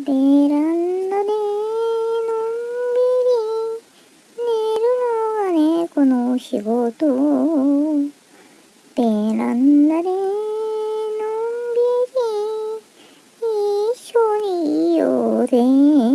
ベランダでのんびり寝るのが猫の仕事。ベランダでのんびり一緒にいようぜ。